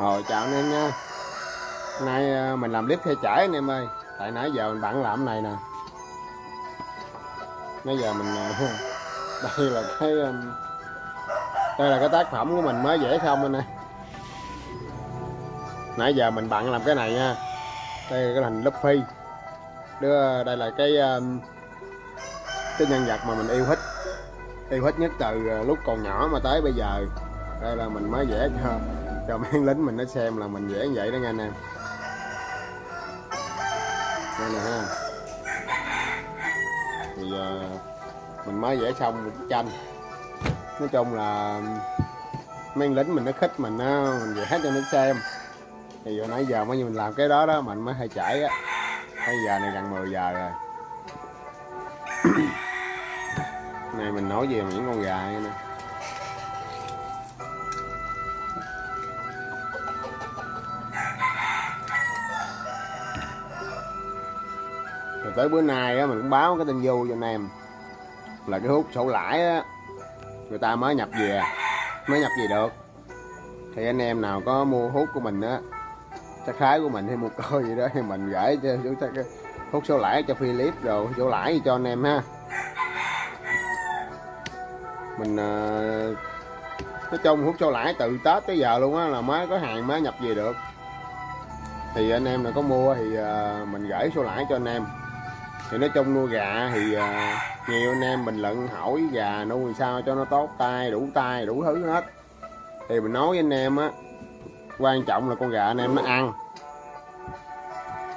hồi chào anh em nha. Nay à, mình làm clip theo chải anh em ơi. Tại nãy giờ mình bận làm này nè. Nãy giờ mình à, Đây là cái à, Đây là cái tác phẩm của mình mới vẽ xong anh em? Nãy giờ mình bận làm cái này nha. Đây là cái hình Luffy. Đưa đây là cái Cái nhân vật mà mình yêu thích. Yêu thích nhất từ lúc còn nhỏ mà tới bây giờ. Đây là mình mới vẽ cho cho mấy lính mình nó xem là mình vẽ như vậy đó nha anh em đây nè ha. Thì giờ mình mới vẽ xong một bức tranh. Nói chung là mấy lính mình nó khích mình á, mình vẽ cho nó xem. Thì giờ nãy giờ mới mình làm cái đó đó mình mới hay chảy á. Bây giờ này gần 10 giờ rồi. Này mình nói về những con gà nè. Rồi tới bữa nay á mình cũng báo cái tin vui cho anh em. Là cái hút sổ lãi á người ta mới nhập về mới nhập về được. Thì anh em nào có mua hút của mình á chắc khái của mình hay mua coi gì đó thì mình gửi cho chú cái hút sổ lãi cho Philip rồi sổ lãi cho anh em ha. Mình uh, nói chung hút sổ lãi từ Tết tới giờ luôn á là mới có hàng mới nhập về được. Thì anh em nào có mua thì uh, mình gửi sổ lãi cho anh em thì nói chung nuôi gà thì uh, nhiều anh em bình luận hỏi gà nuôi sao cho nó tốt tay đủ tay đủ thứ hết. Thì mình nói với anh em á quan trọng là con gà anh em nó ăn.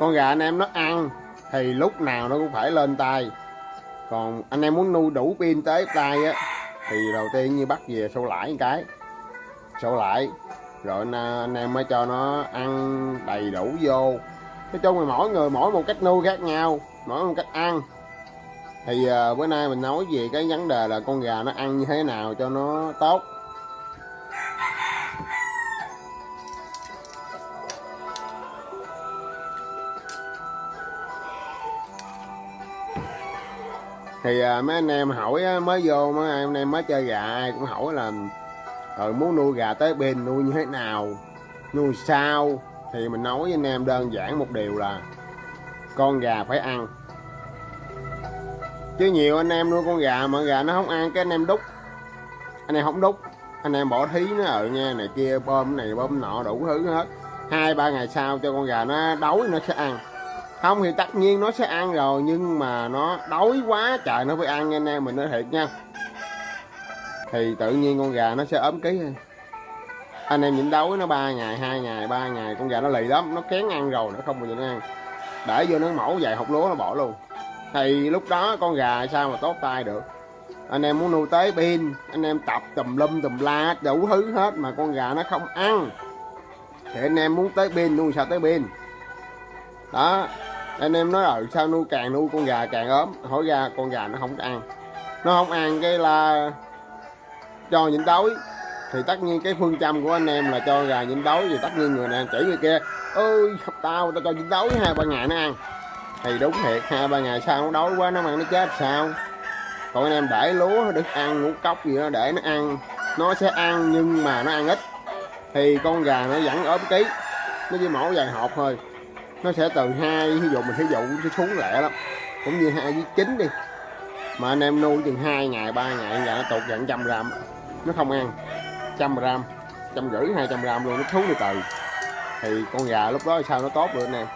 Con gà anh em nó ăn thì lúc nào nó cũng phải lên tay. Còn anh em muốn nuôi đủ pin tới tay á thì đầu tiên như bắt về sâu lãi một cái. Sâu lãi rồi anh, à, anh em mới cho nó ăn đầy đủ vô. Nói chung là mỗi người mỗi một cách nuôi khác nhau mỗi một cách ăn. Thì à, bữa nay mình nói về cái vấn đề là con gà nó ăn như thế nào cho nó tốt. Thì à, mấy anh em hỏi á, mới vô mấy anh em mới chơi gà ai cũng hỏi là rồi muốn nuôi gà tới bên nuôi như thế nào? Nuôi sao? Thì mình nói với anh em đơn giản một điều là con gà phải ăn. Chứ nhiều anh em nuôi con gà mà gà nó không ăn, cái anh em đúc anh em không đúc anh em bỏ thí nó ở nha này kia, bơm này, bơm nọ, đủ thứ hết. Hai, ba ngày sau cho con gà nó đói, nó sẽ ăn. Không thì tất nhiên nó sẽ ăn rồi, nhưng mà nó đói quá, trời nó phải ăn nha anh em, mình nói thiệt nha. Thì tự nhiên con gà nó sẽ ốm ký anh em nhịn đói nó ba ngày, hai ngày, ba ngày, con gà nó lì lắm, nó kén ăn rồi, nó không bao giờ nó ăn để vô nó mổ vài hộp lúa nó bỏ luôn. Thì lúc đó con gà sao mà tốt tay được? Anh em muốn nuôi tới pin, anh em tập tùm lum, tùm la, đủ thứ hết mà con gà nó không ăn. Thì anh em muốn tới pin, nuôi sao tới pin? Đó, anh em nói rồi sao nuôi càng nuôi con gà càng ốm? Hỏi ra con gà nó không ăn. Nó không ăn cái là cho nhịn đói thì tất nhiên cái phương châm của anh em là cho gà nhịn đói thì tất nhiên người này chỉ người kia. Ơi tao tao cho nhịn đói hai ba ngày nó ăn. Thì đúng thiệt, hai ba ngày sau nó đói quá, nó ăn nó chết sao? Còn anh em để lúa được ăn, ngũ cốc gì đó để nó ăn. Nó sẽ ăn nhưng mà nó ăn ít. Thì con gà nó vẫn ốm ký. Nó chỉ mổ vài hộp thôi. Nó sẽ từ hai ví dụ mình ví dụ nó xuống lẹ lắm. Cũng như hai với chín đi. Mà anh em nuôi chừng hai ngày, ba ngày gà nó tụt gần trăm gram nó không ăn trăm gram, trăm rưỡi hai trăm gram luôn, nó thú từ từ thì con gà lúc đó sao nó tốt được anh em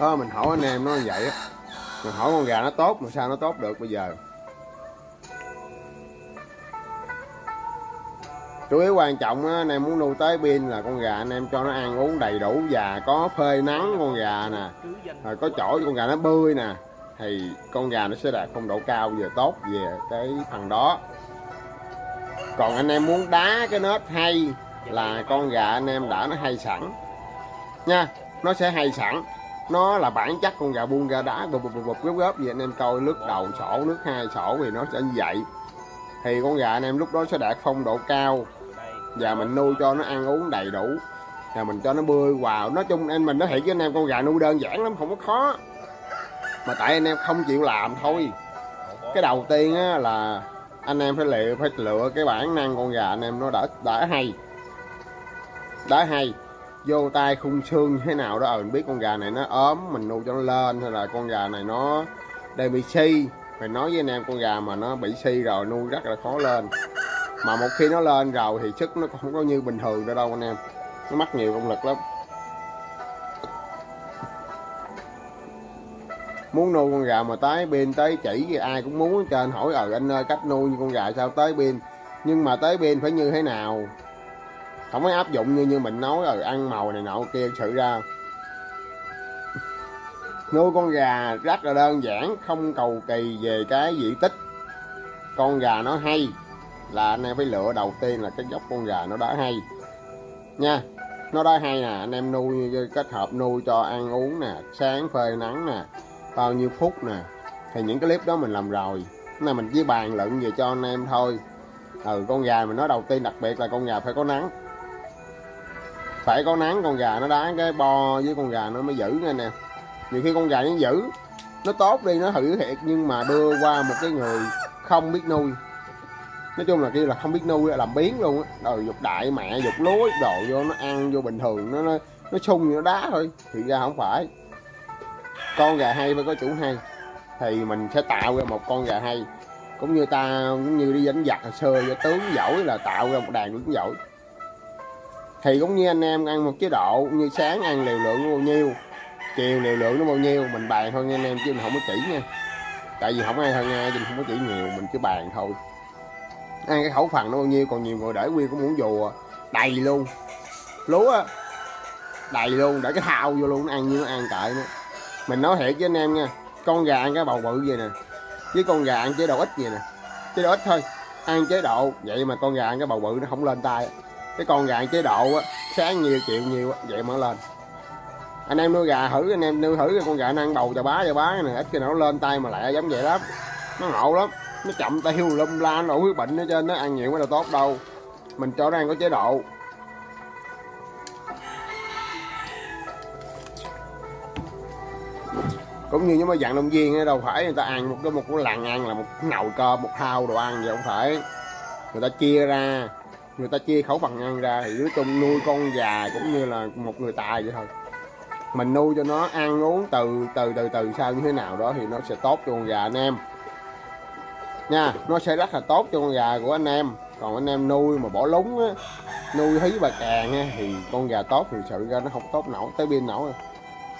đó, mình hỏi anh em nó như vậy á. Mình hỏi con gà nó tốt mà sao nó tốt được bây giờ? Chủ yếu quan trọng á, anh em muốn nuôi tới pin là con gà anh em cho nó ăn uống đầy đủ và có phơi nắng con gà nè rồi có chỗ con gà nó bươi nè thì con gà nó sẽ đạt phong độ cao về tốt về cái phần đó. Còn anh em muốn đá cái nết hay là con gà anh em đã nó hay sẵn. Nha nó sẽ hay sẵn. Nó là bản chất con gà buông ra đá bụp bụp bụp góp góp gì anh em coi nước đầu sổ nước hai sổ thì nó sẽ như vậy. Thì con gà anh em lúc đó sẽ đạt phong độ cao và mình nuôi cho nó ăn uống đầy đủ. Và mình cho nó bơi vào nói chung anh mình nói thiệt với anh em, con gà nuôi đơn giản lắm, không có khó. Mà tại anh em không chịu làm thôi. Cái đầu tiên á là anh em phải lựa phải lựa cái bản năng con gà anh em nó đã đã hay. Đã hay. Vô tay khung xương thế nào đó ờ mình biết con gà này nó ốm, mình nuôi cho nó lên, hay là con gà này nó đang bị si. Phải nói với anh em, con gà mà nó bị si rồi nuôi rất là khó lên mà một khi nó lên rồi thì sức nó không có như bình thường nữa đâu anh em. Nó mất nhiều công lực lắm. Muốn nuôi con gà mà tới pin tới chỉ thì ai cũng muốn trên hỏi ờ anh ơi cách nuôi con gà sao tới pin nhưng mà tới pin phải như thế nào? Không phải áp dụng như như mình nói rồi ăn màu này nọ kia, sự ra. Nuôi con gà rất là đơn giản, không cầu kỳ về cái diện tích. Con gà nó hay là anh em phải lựa đầu tiên là cái dốc con gà nó đã hay. Nha, nó đã hay nè, anh em nuôi kết hợp nuôi cho ăn uống nè, sáng phơi nắng nè, bao nhiêu phút nè. Thì những cái clip đó mình làm rồi này mình chỉ bàn luận về cho anh em thôi. Ừ con gà mình nói đầu tiên đặc biệt là con gà phải có nắng. Phải có nắng, con gà nó đá cái bo với con gà nó mới giữ nha nè nhiều khi con gà nó giữ, nó tốt đi, nó hữu thiệt, nhưng mà đưa qua một cái người không biết nuôi nói chung là kia là không biết nuôi làm biến luôn á. Rồi dục đại mẹ dục lúa đồ vô nó ăn vô bình thường nó nó, nó sung nó đá thôi. Thì ra không phải. Con gà hay phải có chủ hay. Thì mình sẽ tạo ra một con gà hay. Cũng như ta cũng như đi đánh giặc hồi xưa cho tướng giỏi là tạo ra một đàn tướng giỏi. Thì cũng như anh em ăn một chế độ như sáng ăn liều lượng bao nhiêu chiều liều lượng nó bao nhiêu mình bàn thôi nha anh em chứ mình không có chỉ nha. Tại vì không ai hơn ai mình không có chỉ nhiều mình cứ bàn thôi ăn cái khẩu phần nó bao nhiêu, còn nhiều người để nguyên cũng muốn dù à. đầy luôn. Lúa đầy luôn, để cái thao vô luôn, nó ăn như nó ăn cậy nữa mình nói thiệt với anh em nha, con gà ăn cái bầu bự vậy nè, với con gà ăn chế độ ít vậy nè. Chế độ ít thôi, ăn chế độ, vậy mà con gà ăn cái bầu bự nó không lên tay. Cái con gà ăn chế độ á, sáng nhiều chịu nhiều vậy mà lên. Anh em nuôi gà thử, anh em nuôi thử con gà nó ăn bầu cho bá cho bá này ít khi nào nó lên tay mà lại giống vậy lắm. Nó ngộ lắm nó chậm tiêu lum la, nó huyết bệnh ở trên nó ăn nhiều mới là tốt đâu. Mình cho nó ăn có chế độ. Cũng như những mấy dạng động viên đâu phải người ta ăn một cái một cái làng ăn là một nồi cơm một thao đồ ăn vậy không phải. Người ta chia ra, người ta chia khẩu phần ăn ra thì nói chung nuôi con già cũng như là một người tài vậy thôi. Mình nuôi cho nó ăn uống từ từ từ từ sao như thế nào đó thì nó sẽ tốt cho con gà anh em nha nó sẽ rất là tốt cho con gà của anh em. Còn anh em nuôi mà bỏ lúng á nuôi hí bà càng á, thì con gà tốt thì sự ra nó không tốt nổi tới pin nổi.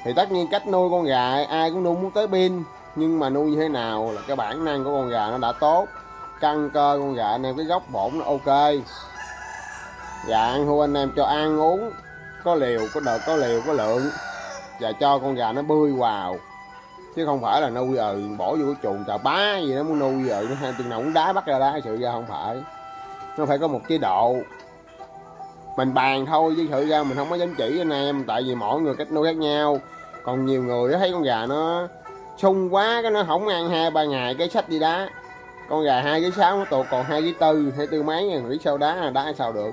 Thì tất nhiên cách nuôi con gà ai cũng nuôi muốn tới pin nhưng mà nuôi như thế nào là cái bản năng của con gà nó đã tốt. Căng cơ con gà anh em cái góc bổn nó ok. Gà ăn thua anh em cho ăn uống có liều có đợt có liều có lượng. Và cho con gà nó bươi vào chứ không phải là nuôi ờ bỏ vô cái chuồng cà bá gì nó muốn nuôi ờ nó hai chừng nào cũng đá bắt ra đá sự ra không phải. Nó phải có một chế độ. Mình bàn thôi, chứ sự ra mình không có dám chỉ anh em, tại vì mỗi người cách nuôi khác nhau. Còn nhiều người thấy con gà nó sung quá, cái nó không ăn hai ba ngày cái sách đi đá. Con gà hai cái sáu nó tụt còn hai cái tư, hai tư mấy à, nghĩ sao đá là đá sao được.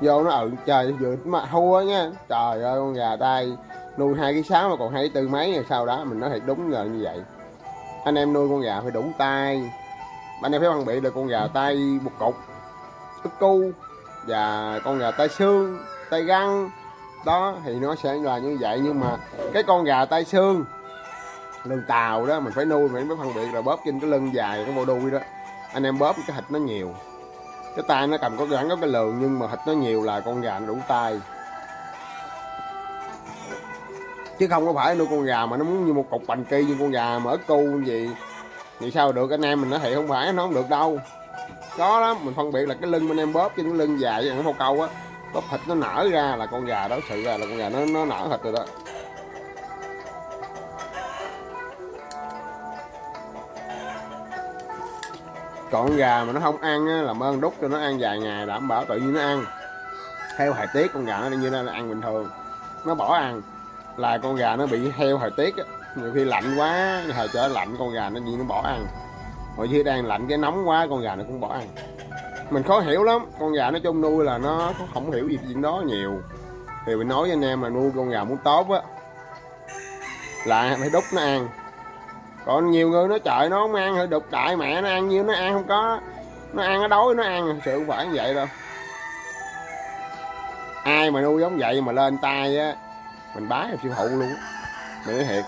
Vô nó ừ trời, vừa mà thua nha. Trời ơi, con gà tay nuôi hai cái sáu mà còn hai cái tư mấy rồi sau đó mình nói thiệt đúng là như vậy. Anh em nuôi con gà phải đủ tay. Anh em phải phân biệt được con gà tay một cục ức cu, và con gà tay xương, tay găng. Đó, thì nó sẽ là như vậy. Nhưng mà cái con gà tay xương, lưng tàu đó, mình phải nuôi, mình phải phân biệt là bóp trên cái lưng dài, cái bộ đuôi đó. Anh em bóp cái thịt nó nhiều. Cái tay nó cầm có gắn có cái lường, nhưng mà thịt nó nhiều là con gà nó đủ tay chứ không có phải nuôi con gà mà nó muốn như một cục bành kỳ như con gà mà ớt cu gì vậy. Sao được anh em mình nói thiệt không phải nó không được đâu. Có lắm mình phân biệt là cái lưng bên em bóp trên cái lưng dài với nó câu á. Bóp thịt nó nở ra là con gà đó sự ra là con gà nó nó nở thịt rồi đó. Còn gà mà nó không ăn á, làm ơn đút cho nó ăn vài ngày đảm bảo tự nhiên nó ăn. Theo thời tiết con gà nó như nó ăn bình thường. Nó bỏ ăn là con gà nó bị heo thời tiết á. Nhiều khi lạnh quá thời trở lạnh, con gà nó gì nó bỏ ăn. Hồi khi đang lạnh cái nóng quá, con gà nó cũng bỏ ăn. Mình khó hiểu lắm, con gà nó chung nuôi là nó không hiểu gì chuyện đó nhiều. Thì mình nói với anh em là nuôi con gà muốn tốt á, là phải đúc nó ăn. Còn nhiều người nó trời, nó không ăn hơi đục đại mẹ nó ăn nhiêu, nó ăn không có, nó ăn nó đói, nó ăn. Sự không phải như vậy đâu. Ai mà nuôi giống vậy mà lên tay á mình bái làm siêu hụ luôn mình nói thiệt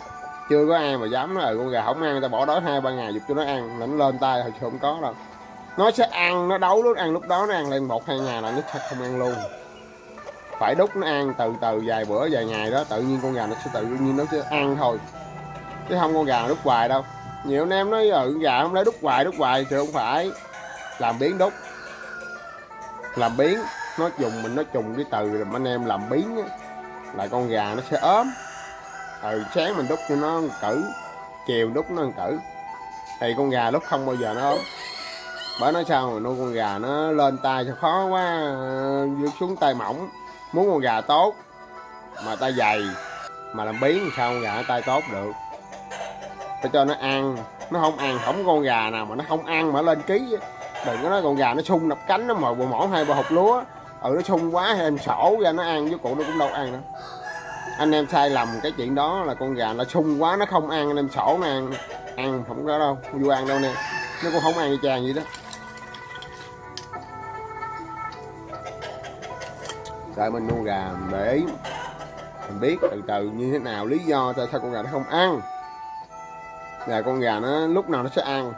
chưa có ai mà dám nói ừ con gà không ăn người ta bỏ đói hai ba ngày dục cho nó ăn. Là nó lên tay thôi không có đâu. Nó sẽ ăn nó đấu lúc ăn lúc đó nó ăn lên một hai ngày là nó sẽ không ăn luôn. Phải đút nó ăn từ từ vài bữa vài ngày đó tự nhiên con gà nó sẽ tự nhiên nó sẽ ăn thôi. Chứ không con gà đút hoài đâu. Nhiều anh em nói ừ gà không lấy đút hoài đút hoài thì không phải. Làm biến đút. Làm biến nó dùng mình nó trùng cái từ rồi anh em làm biến á, là con gà nó sẽ ốm. Ừ sáng mình đút cho nó cử chiều đút nó cử. Thì con gà lúc không bao giờ nó ốm. Bởi nó sao mà nuôi con gà nó lên tay cho khó quá uh, xuống tay mỏng. Muốn con gà tốt mà tay dày mà làm biến sao con gà nó tay tốt được. Phải cho nó ăn. Nó không ăn không con gà nào mà nó không ăn mà lên ký đừng có nói con gà nó sung đập cánh nó mồi bộ mỏ hai bò hộp lúa ừ nó sung quá hay em sổ ra, nó ăn với cụ nó cũng đâu ăn đâu anh em sai lầm cái chuyện đó là con gà nó sung quá, nó không ăn, anh em sổ nó ăn. Ăn không có đâu, không vô ăn đâu nè. Nó cũng không ăn như chàng vậy đó. Tại mình nuôi gà để mình biết từ từ như thế nào, lý do tại sao con gà nó không ăn. Là con gà nó lúc nào nó sẽ ăn.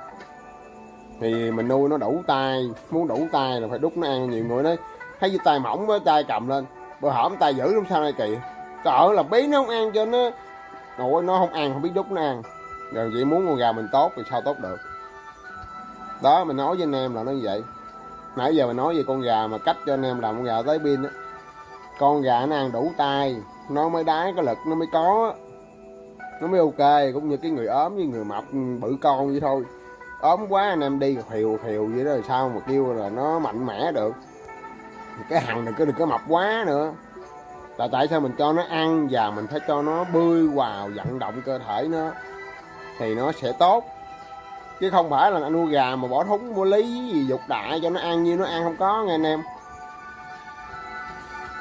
Thì mình nuôi nó đủ tay, muốn đủ tay là phải đút nó ăn nhiều người nói thấy tay mỏng với tay cầm lên. Bữa hổm tay giữ làm sao này kỳ sợ là bí nó không ăn cho nó. Nội nó không ăn, không biết đút nó ăn. Rồi chỉ muốn con gà mình tốt thì sao tốt được? Đó, mình nói với anh em là nó như vậy. Nãy giờ mình nói về con gà mà cách cho anh em làm con gà tới pin á. Con gà nó ăn đủ tay, nó mới đái, cái lực nó mới có. Nó mới ok, cũng như cái người ốm với người mập, bự con vậy thôi. Ốm quá anh em đi khều khều vậy đó sao mà kêu là nó mạnh mẽ được? Cái hằng đừng có đừng có mập quá nữa. Là tại sao mình cho nó ăn và mình phải cho nó bơi vào vận động cơ thể nó thì nó sẽ tốt. Chứ không phải là nuôi gà mà bỏ thúng, mua lý, gì dục đại cho nó ăn như nó ăn không có nghe anh em.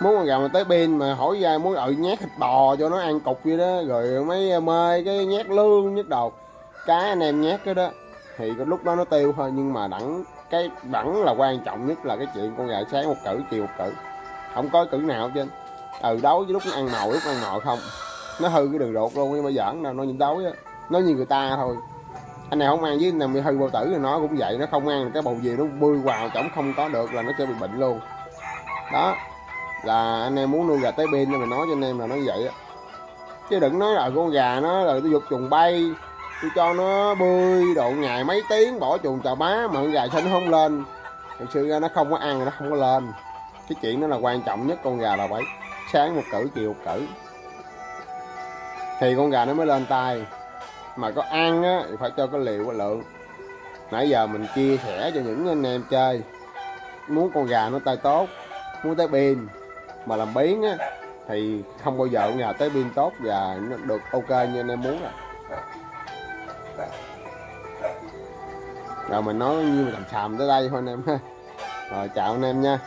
Muốn con gà mà tới pin mà hỏi ra muốn ở nhét thịt bò cho nó ăn cục vậy đó, rồi mấy ờ, mê cái nhét lương nhét đầu cái anh em nhét cái đó thì cái lúc đó nó tiêu thôi, nhưng mà đẳng cái vẫn là quan trọng nhất là cái chuyện con gà sáng một cử chiều một cử. Không có cử nào hết trơn. Ừ đấu với lúc nó ăn nồi lúc ăn nồi không. Nó hư cái đường ruột luôn, nhưng mà giỡn đâu nó nhìn đấu á. Nó như người ta thôi. Anh này không ăn với nằm bị hư bao tử thì nó cũng vậy, nó không ăn cái bầu gì nó bươi vào chổng không có được là nó sẽ bị bệnh luôn. Đó, là anh em muốn nuôi gà tới bên nên mình nói cho anh em là nó vậy á. Chứ đừng nói là con gà nó là tôi dục chuồng bay tôi cho nó bơi độ ngày mấy tiếng, bỏ chuồng chào bá, mà con gà sinh nó không lên. Thực sự ra nó không có ăn nó không có lên. Cái chuyện đó là quan trọng nhất, con gà là vậy sáng một cử, chiều một cử. Thì con gà nó mới lên tay. Mà có ăn á, thì phải cho cái liều cái lượng. Nãy giờ mình chia sẻ cho những anh em chơi. Muốn con gà nó tay tốt, muốn tới pin mà làm biến á, thì không bao giờ con gà tới pin tốt và nó được ok như anh em muốn rồi rồi mình nói như mình làm xàm tới đây thôi anh em ha. Rồi chào anh em nha.